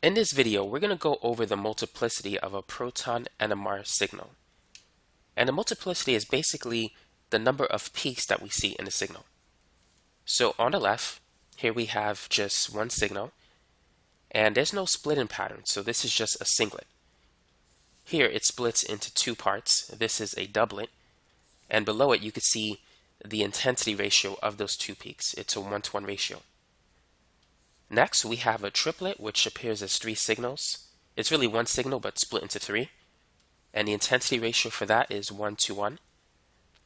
In this video, we're going to go over the multiplicity of a proton NMR signal. And the multiplicity is basically the number of peaks that we see in a signal. So on the left, here we have just one signal, and there's no splitting pattern, so this is just a singlet. Here it splits into two parts. This is a doublet, and below it you can see the intensity ratio of those two peaks. It's a one-to-one -one ratio. Next, we have a triplet, which appears as three signals. It's really one signal, but split into three. And the intensity ratio for that is 1 to 1.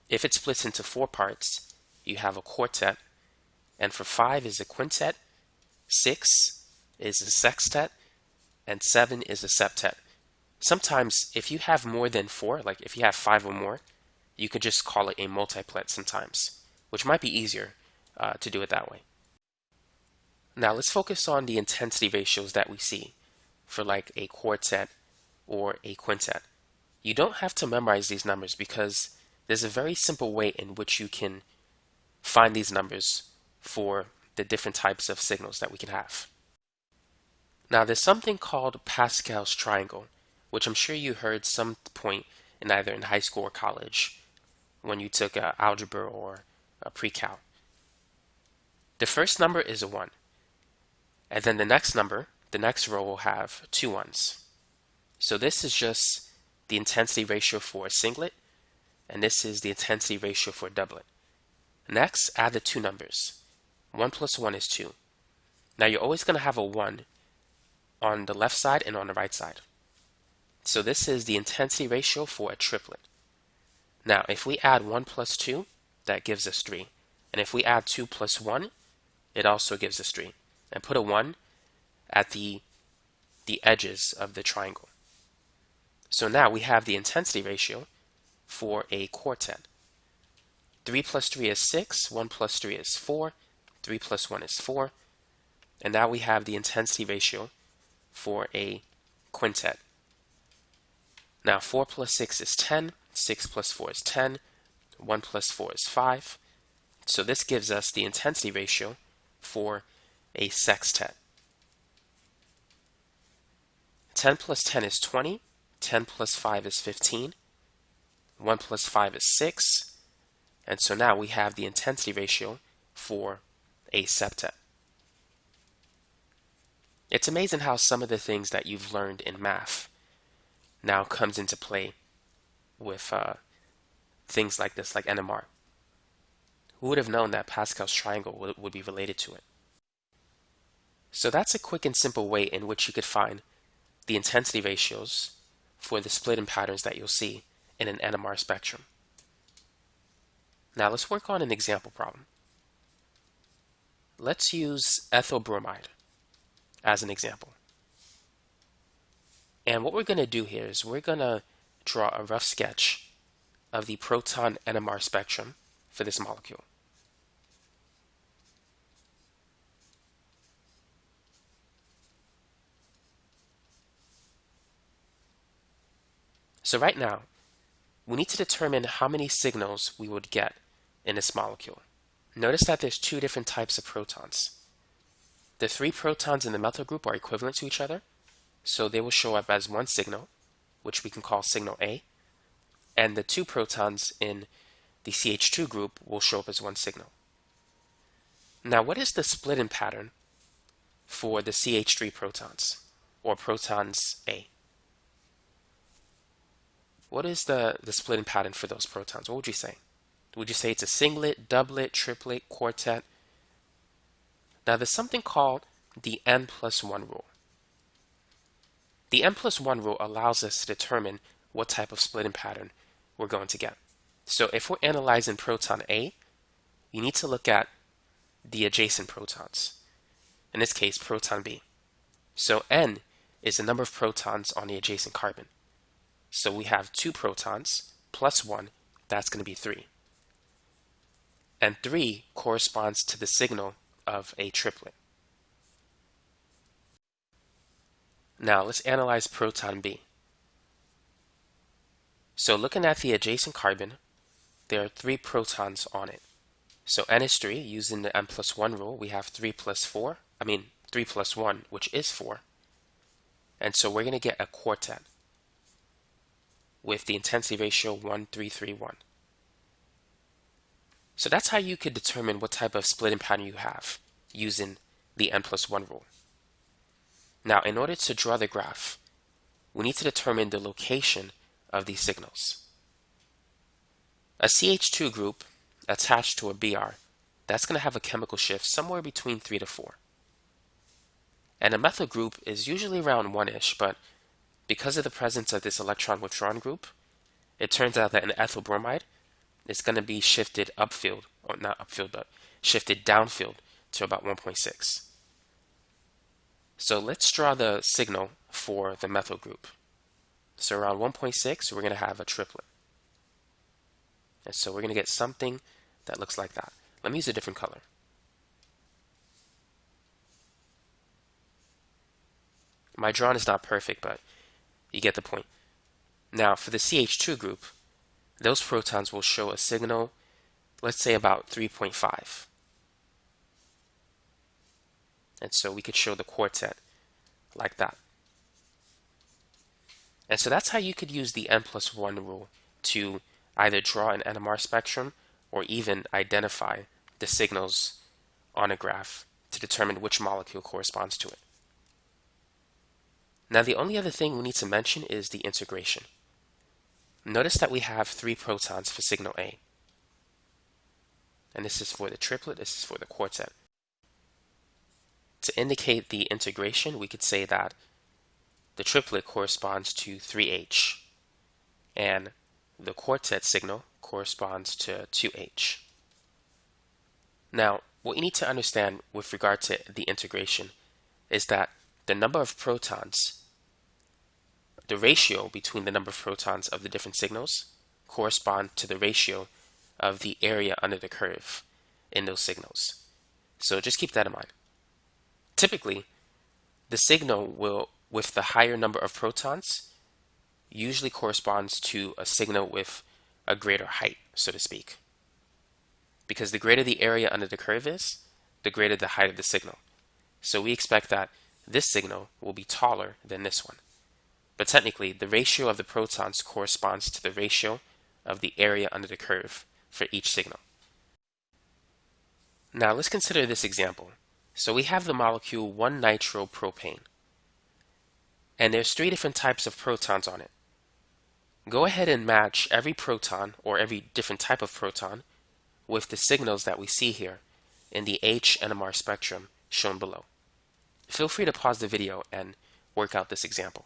If it splits into four parts, you have a quartet. And for 5 is a quintet, 6 is a sextet, and 7 is a septet. Sometimes, if you have more than 4, like if you have 5 or more, you could just call it a multiplet sometimes, which might be easier uh, to do it that way. Now let's focus on the intensity ratios that we see for like a quartet or a quintet. You don't have to memorize these numbers because there's a very simple way in which you can find these numbers for the different types of signals that we can have. Now there's something called Pascal's triangle, which I'm sure you heard some point in either in high school or college when you took uh, algebra or a pre-cal. The first number is a 1. And then the next number, the next row will have two ones. So this is just the intensity ratio for a singlet, and this is the intensity ratio for a doublet. Next, add the two numbers. 1 plus 1 is 2. Now you're always going to have a 1 on the left side and on the right side. So this is the intensity ratio for a triplet. Now if we add 1 plus 2, that gives us 3. And if we add 2 plus 1, it also gives us 3 and put a 1 at the, the edges of the triangle. So now we have the intensity ratio for a quartet. 3 plus 3 is 6, 1 plus 3 is 4, 3 plus 1 is 4, and now we have the intensity ratio for a quintet. Now 4 plus 6 is 10, 6 plus 4 is 10, 1 plus 4 is 5. So this gives us the intensity ratio for a sextet. 10 plus 10 is 20, 10 plus 5 is 15, 1 plus 5 is 6, and so now we have the intensity ratio for a septet. It's amazing how some of the things that you've learned in math now comes into play with uh, things like this, like NMR. Who would have known that Pascal's triangle would, would be related to it? So that's a quick and simple way in which you could find the intensity ratios for the split in patterns that you'll see in an NMR spectrum. Now let's work on an example problem. Let's use ethyl bromide as an example. And what we're going to do here is we're going to draw a rough sketch of the proton NMR spectrum for this molecule. So right now, we need to determine how many signals we would get in this molecule. Notice that there's two different types of protons. The three protons in the methyl group are equivalent to each other, so they will show up as one signal, which we can call signal A, and the two protons in the CH2 group will show up as one signal. Now, what is the splitting pattern for the CH3 protons, or protons A? What is the, the splitting pattern for those protons? What would you say? Would you say it's a singlet, doublet, triplet, quartet? Now there's something called the n plus 1 rule. The n plus 1 rule allows us to determine what type of splitting pattern we're going to get. So if we're analyzing proton A, you need to look at the adjacent protons. In this case, proton B. So n is the number of protons on the adjacent carbon. So we have two protons plus one, that's going to be three. And three corresponds to the signal of a triplet. Now let's analyze proton B. So looking at the adjacent carbon, there are three protons on it. So n is 3, using the n plus 1 rule, we have 3 plus 4, I mean 3 plus 1, which is 4. And so we're going to get a quartet with the intensity ratio 1331. So that's how you could determine what type of splitting pattern you have using the n plus 1 rule. Now, in order to draw the graph, we need to determine the location of these signals. A CH2 group attached to a BR, that's going to have a chemical shift somewhere between 3 to 4. And a methyl group is usually around 1-ish, but because of the presence of this electron withdrawn group, it turns out that an ethyl bromide is going to be shifted upfield, or not upfield, but shifted downfield to about 1.6. So let's draw the signal for the methyl group. So around 1.6, we're going to have a triplet. And so we're going to get something that looks like that. Let me use a different color. My drawing is not perfect, but you get the point. Now, for the CH2 group, those protons will show a signal, let's say about 3.5. And so we could show the quartet like that. And so that's how you could use the n plus 1 rule to either draw an NMR spectrum or even identify the signals on a graph to determine which molecule corresponds to it. Now the only other thing we need to mention is the integration. Notice that we have three protons for signal A. And this is for the triplet, this is for the quartet. To indicate the integration, we could say that the triplet corresponds to 3H, and the quartet signal corresponds to 2H. Now, what you need to understand with regard to the integration is that the number of protons, the ratio between the number of protons of the different signals correspond to the ratio of the area under the curve in those signals. So just keep that in mind. Typically, the signal will, with the higher number of protons, usually corresponds to a signal with a greater height, so to speak. Because the greater the area under the curve is, the greater the height of the signal. So we expect that this signal will be taller than this one. But technically, the ratio of the protons corresponds to the ratio of the area under the curve for each signal. Now let's consider this example. So we have the molecule 1-nitropropane. And there's three different types of protons on it. Go ahead and match every proton or every different type of proton with the signals that we see here in the H NMR spectrum shown below. Feel free to pause the video and work out this example.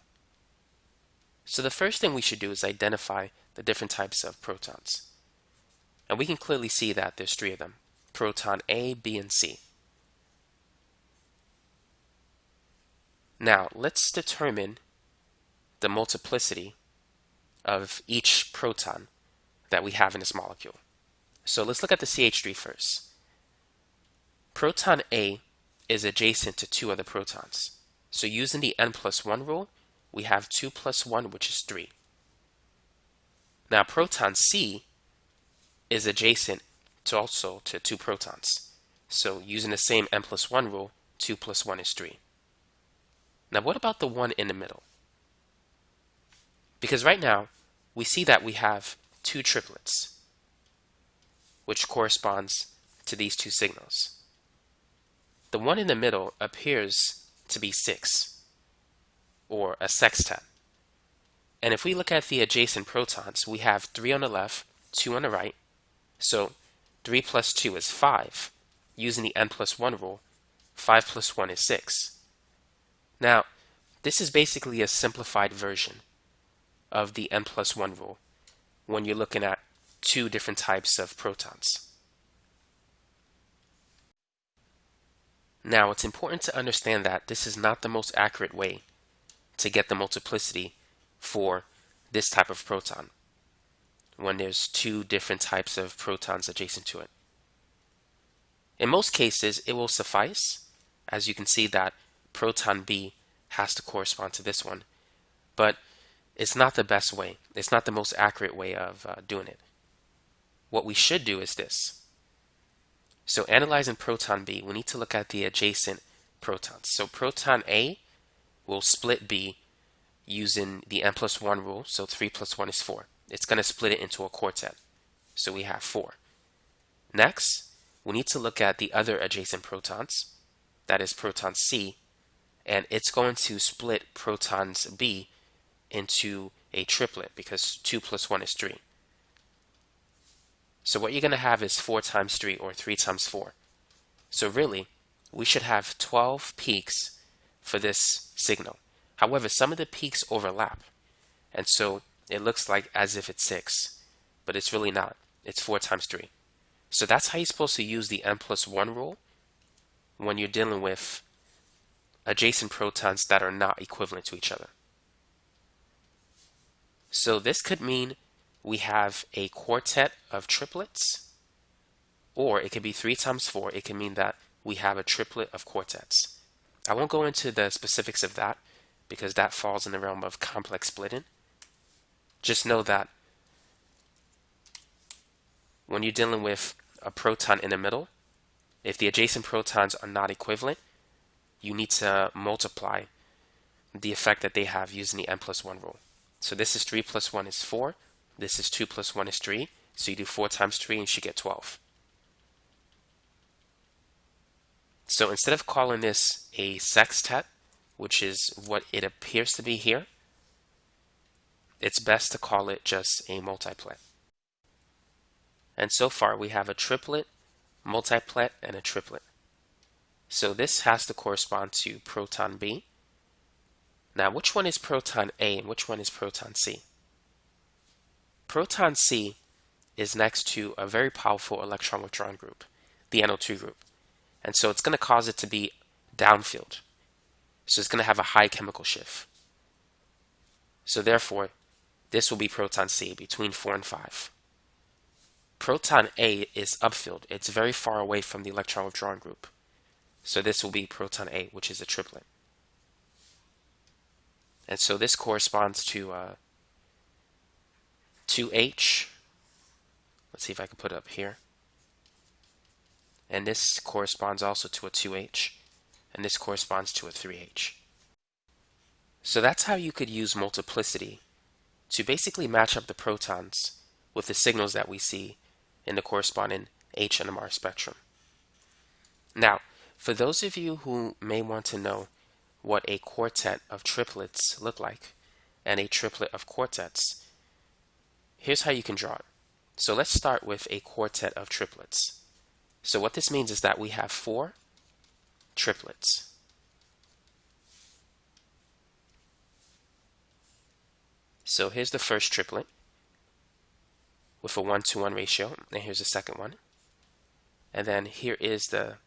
So the first thing we should do is identify the different types of protons. And we can clearly see that there's three of them, proton A, B, and C. Now, let's determine the multiplicity of each proton that we have in this molecule. So let's look at the CH3 first. Proton A is adjacent to two other protons. So using the n plus 1 rule, we have 2 plus 1, which is 3. Now proton C is adjacent to also to two protons. So using the same n plus 1 rule, 2 plus 1 is 3. Now what about the one in the middle? Because right now, we see that we have two triplets, which corresponds to these two signals. The one in the middle appears to be 6, or a sextet. And if we look at the adjacent protons, we have 3 on the left, 2 on the right. So 3 plus 2 is 5. Using the n plus 1 rule, 5 plus 1 is 6. Now, this is basically a simplified version of the n plus 1 rule when you're looking at two different types of protons. Now, it's important to understand that this is not the most accurate way to get the multiplicity for this type of proton when there's two different types of protons adjacent to it. In most cases, it will suffice, as you can see that proton B has to correspond to this one. But it's not the best way. It's not the most accurate way of uh, doing it. What we should do is this. So analyzing proton B, we need to look at the adjacent protons. So proton A will split B using the n plus 1 rule, so 3 plus 1 is 4. It's going to split it into a quartet. So we have 4. Next, we need to look at the other adjacent protons, that is proton C, and it's going to split protons B into a triplet because 2 plus 1 is 3. So what you're going to have is 4 times 3 or 3 times 4. So really, we should have 12 peaks for this signal. However, some of the peaks overlap. And so it looks like as if it's 6, but it's really not. It's 4 times 3. So that's how you're supposed to use the n plus 1 rule when you're dealing with adjacent protons that are not equivalent to each other. So this could mean we have a quartet of triplets, or it could be 3 times 4. It could mean that we have a triplet of quartets. I won't go into the specifics of that because that falls in the realm of complex splitting. Just know that when you're dealing with a proton in the middle, if the adjacent protons are not equivalent, you need to multiply the effect that they have using the n plus 1 rule. So this is 3 plus 1 is 4. This is 2 plus 1 is 3. So you do 4 times 3 and you should get 12. So instead of calling this a sextet, which is what it appears to be here, it's best to call it just a multiplet. And so far we have a triplet, multiplet, and a triplet. So this has to correspond to proton B. Now which one is proton A and which one is proton C? Proton C is next to a very powerful electron withdrawing group, the NO2 group. And so it's going to cause it to be downfield. So it's going to have a high chemical shift. So therefore, this will be proton C between 4 and 5. Proton A is upfield. It's very far away from the electron withdrawing group. So this will be proton A, which is a triplet. And so this corresponds to uh, 2H. Let's see if I can put it up here. And this corresponds also to a 2H. And this corresponds to a 3H. So that's how you could use multiplicity to basically match up the protons with the signals that we see in the corresponding H NMR spectrum. Now, for those of you who may want to know what a quartet of triplets look like and a triplet of quartets, here's how you can draw it. So let's start with a quartet of triplets. So what this means is that we have four triplets. So here's the first triplet with a 1 to 1 ratio, and here's the second one. And then here is the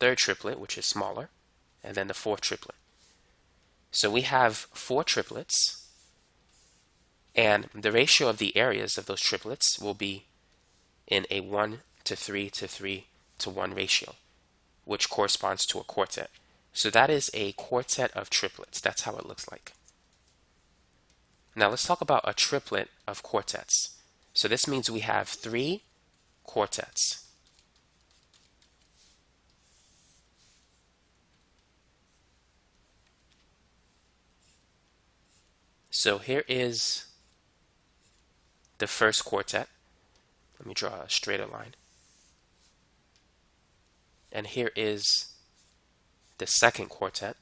third triplet, which is smaller, and then the fourth triplet. So we have four triplets, and the ratio of the areas of those triplets will be in a 1 to 3 to 3 to 1 ratio, which corresponds to a quartet. So that is a quartet of triplets. That's how it looks like. Now let's talk about a triplet of quartets. So this means we have three quartets. So here is the first quartet. Let me draw a straighter line. And here is the second quartet,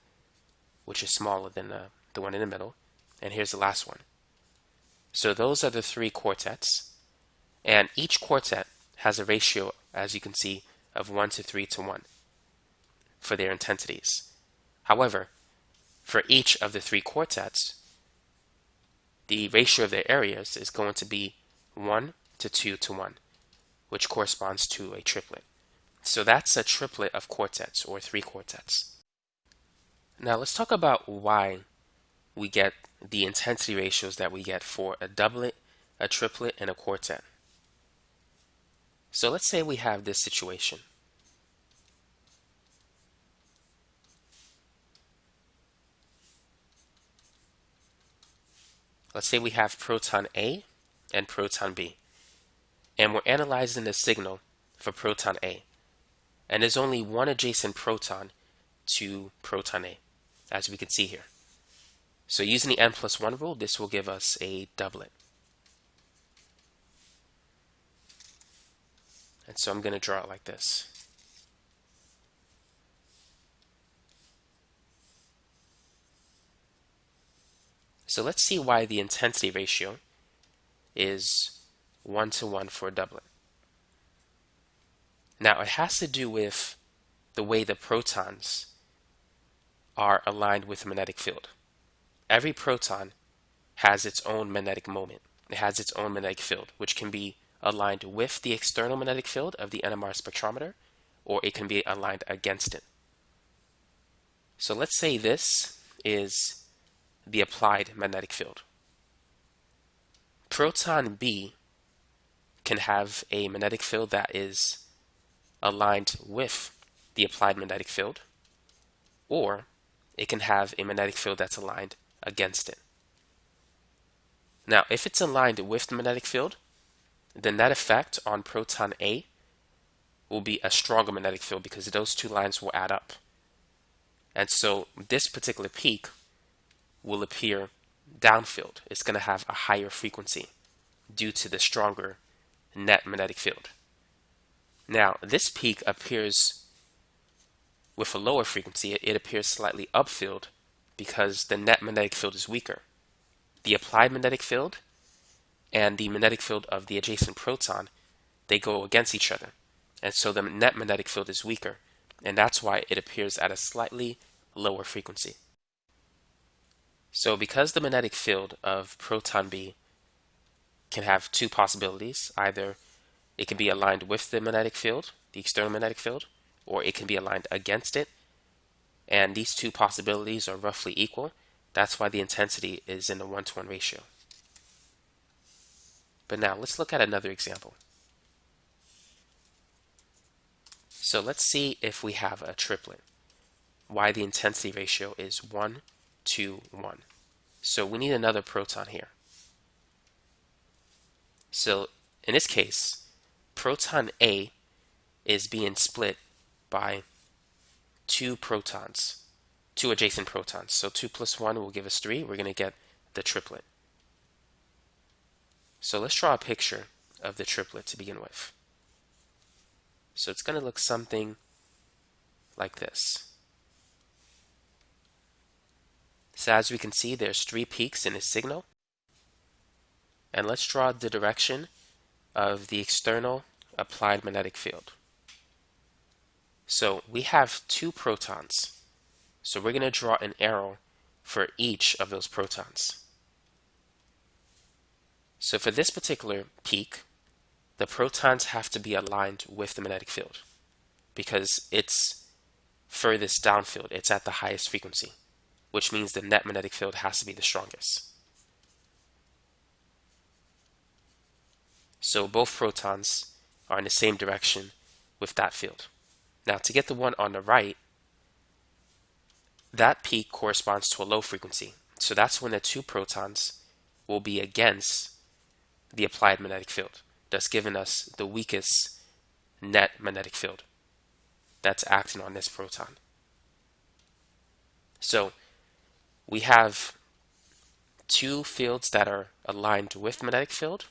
which is smaller than the, the one in the middle. And here's the last one. So those are the three quartets. And each quartet has a ratio, as you can see, of 1 to 3 to 1 for their intensities. However, for each of the three quartets, the ratio of their areas is going to be 1 to 2 to 1, which corresponds to a triplet. So that's a triplet of quartets or three quartets. Now let's talk about why we get the intensity ratios that we get for a doublet, a triplet, and a quartet. So let's say we have this situation. Let's say we have proton A and proton B. And we're analyzing the signal for proton A and there's only one adjacent proton to proton A, as we can see here. So using the n plus 1 rule, this will give us a doublet. And so I'm going to draw it like this. So let's see why the intensity ratio is 1 to 1 for a doublet. Now it has to do with the way the protons are aligned with the magnetic field. Every proton has its own magnetic moment. It has its own magnetic field, which can be aligned with the external magnetic field of the NMR spectrometer, or it can be aligned against it. So let's say this is the applied magnetic field. Proton B can have a magnetic field that is aligned with the applied magnetic field, or it can have a magnetic field that's aligned against it. Now, if it's aligned with the magnetic field, the net effect on proton A will be a stronger magnetic field because those two lines will add up. And so this particular peak will appear downfield. It's going to have a higher frequency due to the stronger net magnetic field. Now, this peak appears with a lower frequency. It appears slightly upfield because the net magnetic field is weaker. The applied magnetic field and the magnetic field of the adjacent proton, they go against each other. And so the net magnetic field is weaker, and that's why it appears at a slightly lower frequency. So because the magnetic field of proton B can have two possibilities, either it can be aligned with the magnetic field, the external magnetic field, or it can be aligned against it, and these two possibilities are roughly equal. That's why the intensity is in the one-to-one -one ratio. But now let's look at another example. So let's see if we have a triplet, why the intensity ratio is 1 to 1. So we need another proton here. So in this case, proton A is being split by two protons, two adjacent protons. So 2 plus 1 will give us 3. We're going to get the triplet. So let's draw a picture of the triplet to begin with. So it's going to look something like this. So as we can see, there's three peaks in the signal. And let's draw the direction of the external applied magnetic field. So we have two protons. So we're going to draw an arrow for each of those protons. So for this particular peak, the protons have to be aligned with the magnetic field because it's furthest downfield. It's at the highest frequency, which means the net magnetic field has to be the strongest. So both protons are in the same direction with that field. Now to get the one on the right, that peak corresponds to a low frequency. So that's when the two protons will be against the applied magnetic field, thus giving us the weakest net magnetic field that's acting on this proton. So we have two fields that are aligned with magnetic field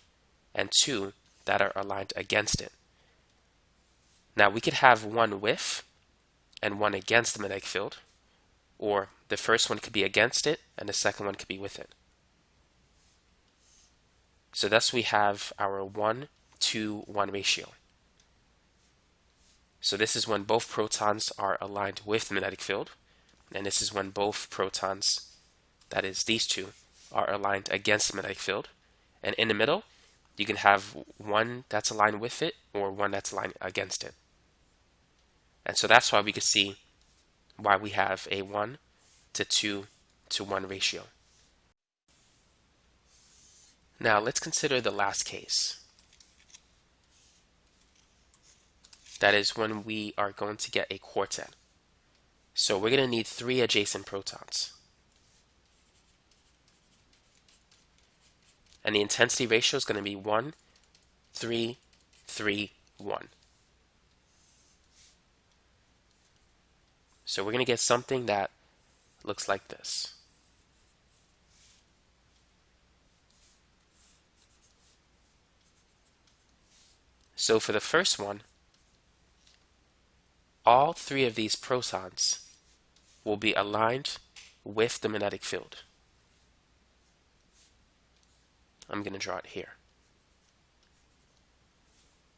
and two that are aligned against it. Now we could have one with and one against the magnetic field, or the first one could be against it and the second one could be with it. So thus we have our 1 to 1 ratio. So this is when both protons are aligned with the magnetic field, and this is when both protons, that is these two, are aligned against the magnetic field. And in the middle, you can have one that's aligned with it or one that's aligned against it. And so that's why we can see why we have a 1 to 2 to 1 ratio. Now let's consider the last case. That is when we are going to get a quartet. So we're going to need three adjacent protons. and the intensity ratio is going to be 1, 3, 3, 1. So we're going to get something that looks like this. So for the first one, all three of these protons will be aligned with the magnetic field. I'm going to draw it here.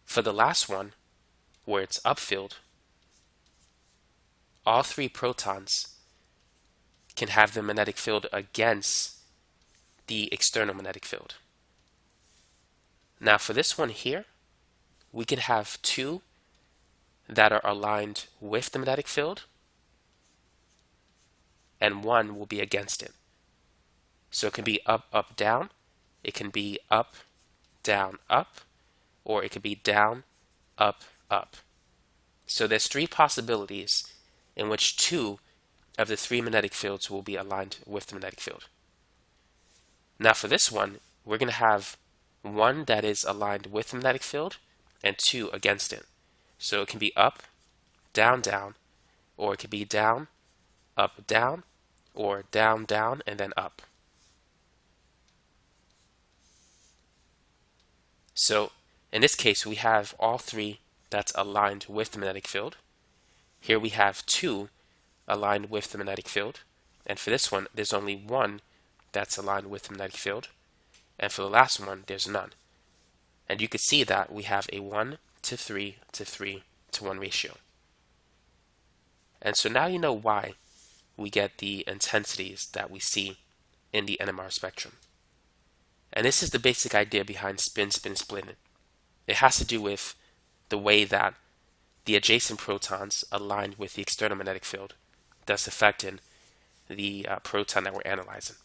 For the last one, where it's upfield, all three protons can have the magnetic field against the external magnetic field. Now for this one here, we can have two that are aligned with the magnetic field and one will be against it. So it can be up, up, down. It can be up, down, up, or it could be down, up, up. So there's three possibilities in which two of the three magnetic fields will be aligned with the magnetic field. Now for this one, we're going to have one that is aligned with the magnetic field and two against it. So it can be up, down, down, or it could be down, up, down, or down, down, and then up. So in this case, we have all three that's aligned with the magnetic field. Here we have two aligned with the magnetic field. And for this one, there's only one that's aligned with the magnetic field. And for the last one, there's none. And you can see that we have a 1 to 3 to 3 to 1 ratio. And so now you know why we get the intensities that we see in the NMR spectrum. And this is the basic idea behind spin-spin splitting. It has to do with the way that the adjacent protons align with the external magnetic field, thus affecting the uh, proton that we're analyzing.